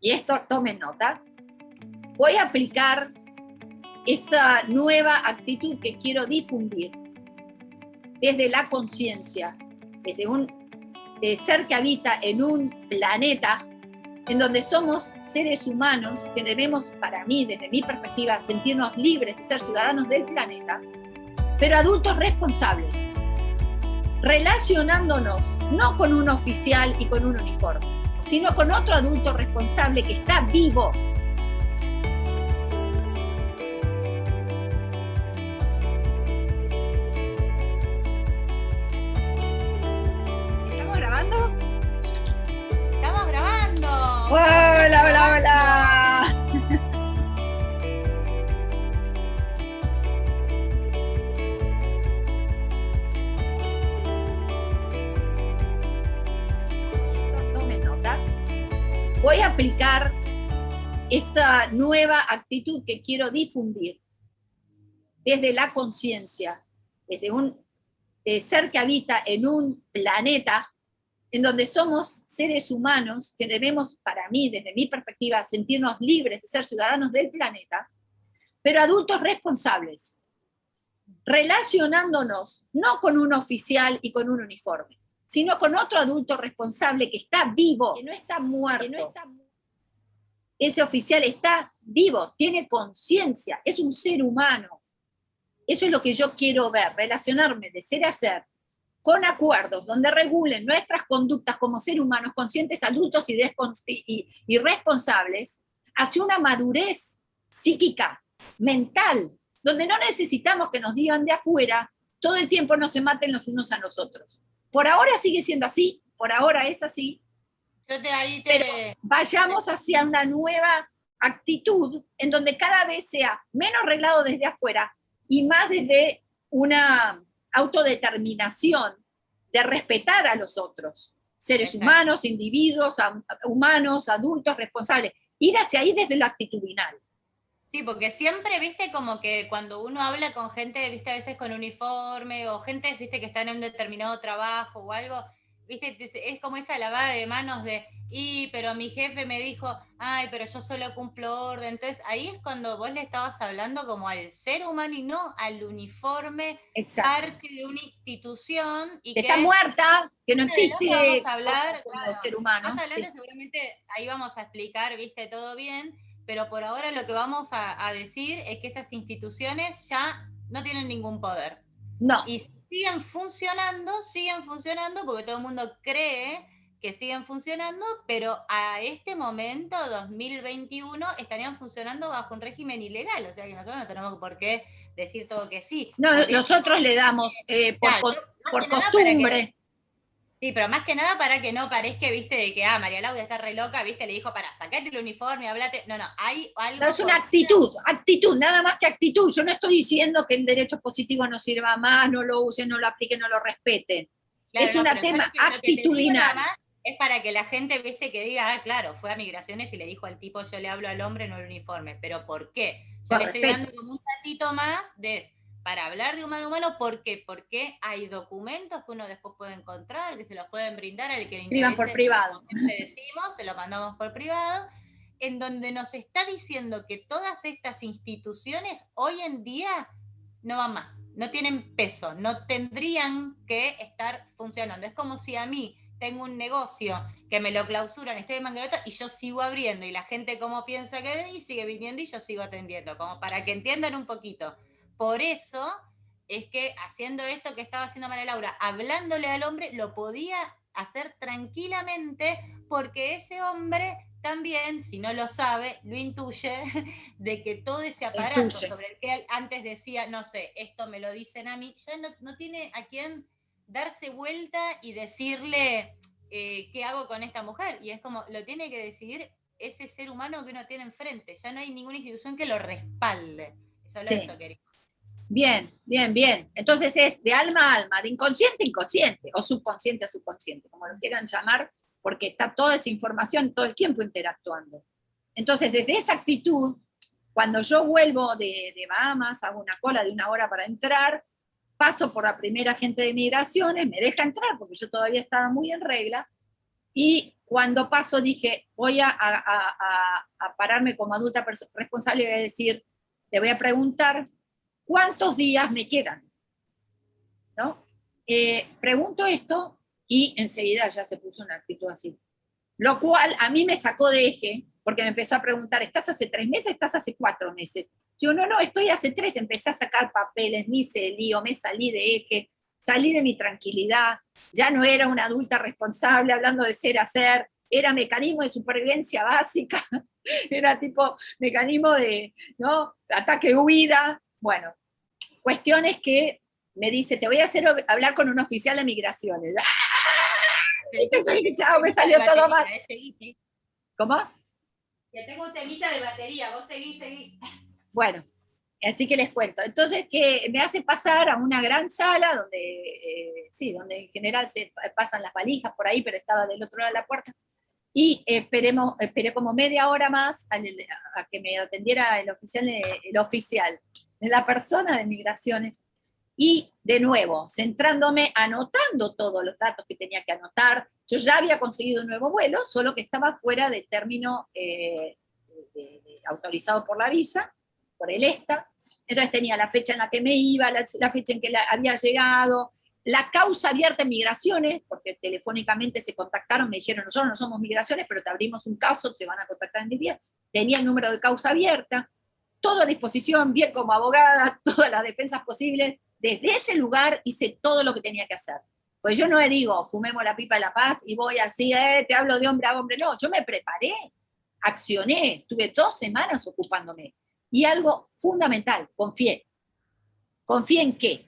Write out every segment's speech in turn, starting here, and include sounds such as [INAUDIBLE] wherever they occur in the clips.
y esto tomen nota, voy a aplicar esta nueva actitud que quiero difundir desde la conciencia, desde un ser que habita en un planeta en donde somos seres humanos que debemos, para mí, desde mi perspectiva, sentirnos libres de ser ciudadanos del planeta, pero adultos responsables, relacionándonos no con un oficial y con un uniforme, sino con otro adulto responsable que está vivo aplicar esta nueva actitud que quiero difundir desde la conciencia, desde un eh, ser que habita en un planeta en donde somos seres humanos que debemos, para mí, desde mi perspectiva, sentirnos libres de ser ciudadanos del planeta, pero adultos responsables, relacionándonos no con un oficial y con un uniforme, sino con otro adulto responsable que está vivo, que no está muerto. No está... Ese oficial está vivo, tiene conciencia, es un ser humano. Eso es lo que yo quiero ver, relacionarme de ser a ser, con acuerdos donde regulen nuestras conductas como seres humanos conscientes, adultos y, responsables, hacia una madurez psíquica, mental, donde no necesitamos que nos digan de afuera, todo el tiempo no se maten los unos a los otros. Por ahora sigue siendo así, por ahora es así, pero vayamos hacia una nueva actitud en donde cada vez sea menos reglado desde afuera y más desde una autodeterminación de respetar a los otros, seres humanos, individuos, humanos, adultos, responsables, ir hacia ahí desde lo actitudinal. Sí, porque siempre, viste, como que cuando uno habla con gente, viste, a veces con uniforme, o gente, viste, que está en un determinado trabajo o algo, viste, es como esa lavada de manos de, y, pero mi jefe me dijo, ay, pero yo solo cumplo orden. Entonces ahí es cuando vos le estabas hablando como al ser humano y no al uniforme, parte de una institución. Y que, está muerta, que no existe. Vamos a hablar, como ser humano. Más adelante seguramente ahí vamos a explicar, viste, todo bien, pero por ahora lo que vamos a, a decir es que esas instituciones ya no tienen ningún poder. No. Y siguen funcionando, siguen funcionando porque todo el mundo cree que siguen funcionando, pero a este momento, 2021, estarían funcionando bajo un régimen ilegal, o sea que nosotros no tenemos por qué decir todo que sí. No, nosotros le damos eh, por, por costumbre. Sí, pero más que nada para que no parezca, viste, de que, ah, María Laura está re loca, viste, le dijo, para, sacate el uniforme, hablate. No, no, hay algo... No, es una actitud, actitud, nada más que actitud. Yo no estoy diciendo que el derecho positivo no sirva más, no lo usen, no lo apliquen, no lo respeten. es un tema actitudinal es para que la gente, viste, que diga, ah, claro, fue a migraciones y le dijo al tipo, yo le hablo al hombre, no al uniforme. Pero ¿por qué? Yo le estoy dando como un ratito más de para hablar de humano humano, ¿por qué? Porque hay documentos que uno después puede encontrar, que se los pueden brindar al que le interese. por privado. Siempre decimos, se lo mandamos por privado, en donde nos está diciendo que todas estas instituciones hoy en día no van más, no tienen peso, no tendrían que estar funcionando. Es como si a mí tengo un negocio que me lo clausuran, estoy de manguerota y yo sigo abriendo y la gente como piensa que y sigue viniendo y yo sigo atendiendo, como para que entiendan un poquito. Por eso es que haciendo esto que estaba haciendo María Laura, hablándole al hombre, lo podía hacer tranquilamente porque ese hombre también, si no lo sabe, lo intuye [LAUGHS] de que todo ese aparato sobre el que antes decía, no sé, esto me lo dicen a mí, ya no, no tiene a quién darse vuelta y decirle eh, qué hago con esta mujer. Y es como, lo tiene que decidir ese ser humano que uno tiene enfrente. Ya no hay ninguna institución que lo respalde. Solo eso quería. Bien, bien, bien. Entonces es de alma a alma, de inconsciente a inconsciente, o subconsciente a subconsciente, como lo quieran llamar, porque está toda esa información todo el tiempo interactuando. Entonces, desde esa actitud, cuando yo vuelvo de, de Bahamas, hago una cola de una hora para entrar, paso por la primera gente de migraciones, me deja entrar porque yo todavía estaba muy en regla, y cuando paso dije, voy a, pararme como adulta responsable y voy a decir, te voy a preguntar, ¿cuántos días me quedan? ¿No? Eh, pregunto esto y enseguida ya se puso una actitud así. Lo cual a mí me sacó de eje, porque me empezó a preguntar, ¿estás hace tres meses? ¿Estás hace cuatro meses? Yo, no, no, estoy hace tres, empecé a sacar papeles, me hice el lío, me salí de eje, salí de mi tranquilidad, ya no era una adulta responsable hablando de ser hacer, era mecanismo de supervivencia básica, [LAUGHS] era tipo mecanismo de ¿no? ataque-huida, bueno, cuestiones que me dice, te voy a hacer hablar con un oficial de migraciones. [LAUGHS] ¡Ah! me salió todo mal. ¿Cómo? Que tengo un temita de batería, vos seguís, seguís. Bueno, así que les cuento. Entonces, que me hace pasar a una gran sala donde, eh, sí, donde en general se pasan las valijas por ahí, pero estaba del otro lado de la puerta. Y esperemos, esperé como media hora más a, que me atendiera el oficial, el oficial, la persona de migraciones. Y de nuevo, centrándome, anotando todos los datos que tenía que anotar. Yo ya había conseguido un nuevo vuelo, solo que estaba fuera del término eh, autorizado por la visa por el ESTA, entonces tenía la fecha en la que me iba, la, fecha en que había llegado, la causa abierta en migraciones, porque telefónicamente se contactaron, me dijeron, nosotros no somos migraciones, pero te abrimos un caso, te van a contactar en 10 tenía el número de causa abierta, todo a disposición, bien como abogada, [LAUGHS] todas las defensas posibles, desde ese lugar hice todo lo que tenía que hacer. Pues yo no le digo, fumemos la pipa de la paz y voy así, eh, te hablo de hombre a hombre, no, yo me preparé, accioné, tuve dos semanas ocupándome. Y algo fundamental, confié. ¿Confié en qué?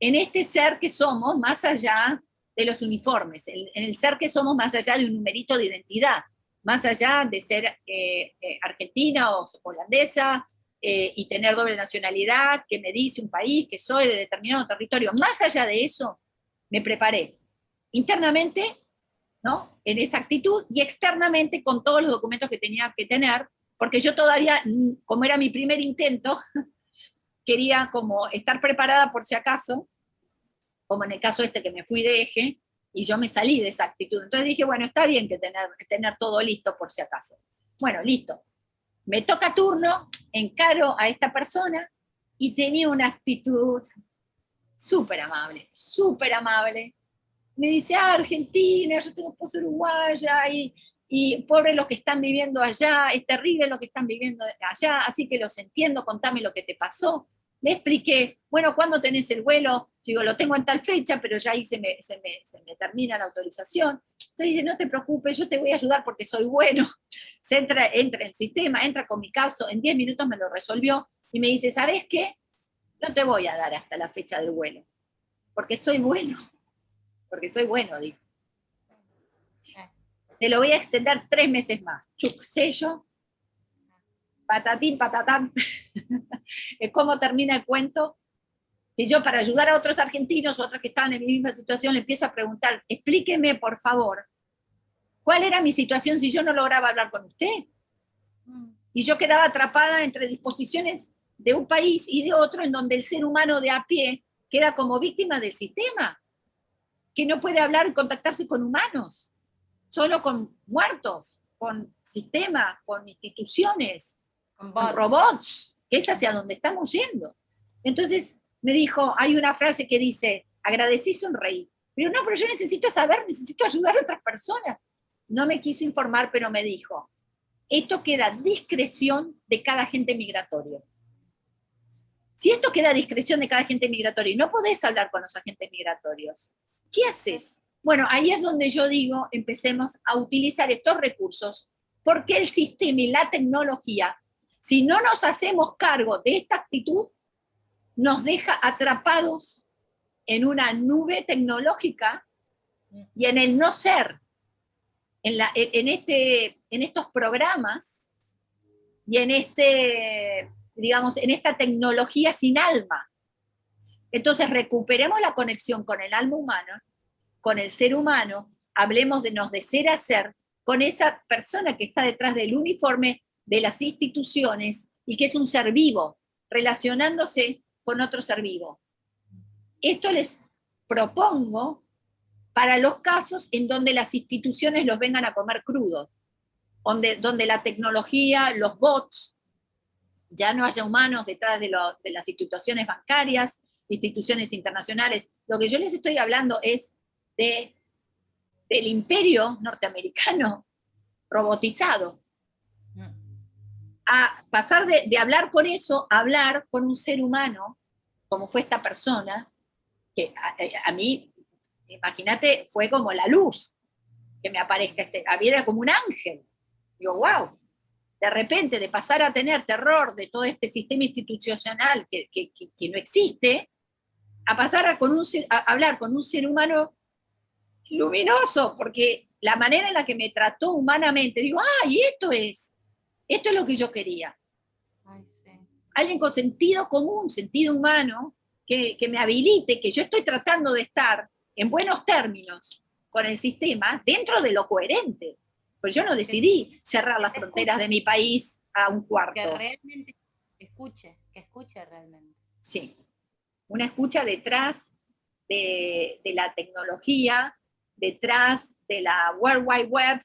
En este ser que somos más allá de los uniformes, en el ser que somos más allá de un numerito de identidad, más allá de ser eh, eh, argentina o holandesa eh, y tener doble nacionalidad, que me dice un país, que soy de determinado territorio, más allá de eso, me preparé internamente, ¿no? En esa actitud y externamente con todos los documentos que tenía que tener porque yo todavía, mm, como era mi primer intento, [LAUGHS] quería como estar preparada por si acaso, como en el caso este que me fui de eje, y yo me salí de esa actitud. Entonces dije, bueno, está bien que tener, tener todo listo por si acaso. Bueno, listo. Me toca turno, encaro a esta persona, y tenía una actitud súper amable, súper amable. Me dice, ah, Argentina, yo tengo esposo uruguaya, y y pobre lo que están viviendo allá, es terrible lo que están viviendo allá, así que los entiendo, contame lo que te pasó. Le expliqué, bueno, ¿cuándo tenés el vuelo? Digo, lo tengo en tal fecha, pero ya ahí se me, se me, termina la autorización. Entonces dice, no te preocupes, yo te voy a ayudar porque soy bueno. [LAUGHS] Se entra, entra en el sistema, entra con mi caso, en 10 minutos me lo resolvió, y me dice, ¿sabes qué? No te voy a dar hasta la fecha del vuelo, porque soy bueno, porque soy bueno, dijo te lo voy a extender tres meses más. Chuc, sello, patatín, patatán. [LAUGHS] es como termina el cuento. Y yo para ayudar a otros argentinos, otros que estaban en mi misma situación, le empiezo a preguntar, explíqueme por favor, ¿cuál era mi situación si yo no lograba hablar con usted? Mm. Y yo quedaba atrapada entre disposiciones de un país y de otro, en donde el ser humano de a pie queda como víctima del sistema, que no puede hablar y contactarse con humanos solo con muertos, con sistemas, con instituciones, con, robots, que es hacia donde estamos yendo. Entonces me dijo, hay una frase que dice, agradecí sonreí. Pero no, pero yo necesito saber, necesito ayudar a otras personas. No me quiso informar, pero me dijo, esto queda a discreción de cada agente migratorio. Si esto queda a discreción de cada agente migratorio y no podés hablar con los agentes migratorios, ¿qué haces? Bueno, ahí es donde yo digo, empecemos a utilizar estos recursos, porque el sistema y la tecnología, si no nos hacemos cargo de esta actitud, nos deja atrapados en una nube tecnológica y en el no ser, en, este, en estos programas y en, este, digamos, en esta tecnología sin alma. Entonces recuperemos la conexión con el alma humana con el ser humano, hablemos de nos de ser a ser, con esa persona que está detrás del uniforme de las instituciones y que es un ser vivo, relacionándose con otro ser vivo. Esto les propongo para los casos en donde las instituciones los vengan a comer crudos, donde, donde la tecnología, los bots, ya no haya humanos detrás de, las instituciones bancarias, instituciones internacionales. Lo que yo les estoy hablando es de, del imperio norteamericano robotizado. A pasar de, hablar con eso a hablar con un ser humano, como fue esta persona, que a, mí, imagínate, fue como la luz que me aparezca este, era como un ángel. Digo, wow, de repente de pasar a tener terror de todo este sistema institucional que, no existe, a pasar a, con un, a hablar con un ser humano luminoso, porque la manera en la que me trató humanamente, digo, ay, esto es, esto es lo que yo quería. Alguien con sentido común, sentido humano, que, me habilite, que yo estoy tratando de estar en buenos términos con el sistema dentro de lo coherente. Pues yo no decidí cerrar las fronteras de mi país a un cuarto. Que realmente escuche, que escuche realmente. Sí, una escucha detrás de, la tecnología, detrás de la World Wide Web,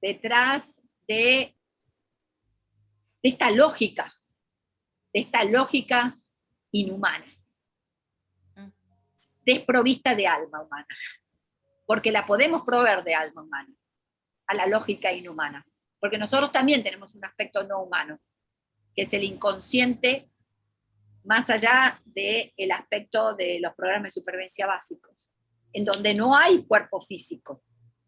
detrás de, de esta lógica, de esta lógica inhumana desprovista de alma humana, porque la podemos proveer de alma humana, a la lógica inhumana, porque nosotros también tenemos un aspecto no humano, que es el inconsciente más allá del el aspecto de los programas de supervivencia básicos, en donde no hay cuerpo físico.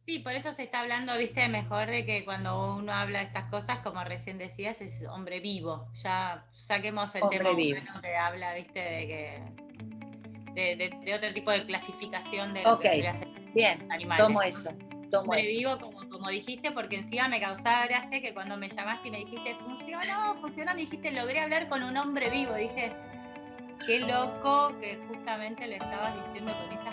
Sí, por eso se está hablando, viste, mejor de que cuando uno habla de estas cosas, como recién decías, es hombre vivo. Ya saquemos el tema humano que habla, viste, de que de, otro tipo de clasificación de lo que Bien, animales. tomo eso. Tomo eso. vivo como, como dijiste, porque encima me causaba gracia que cuando me llamaste y me dijiste, funcionó, funcionó, me dijiste, logré hablar con un hombre vivo. Dije, qué loco que justamente le estabas diciendo con esa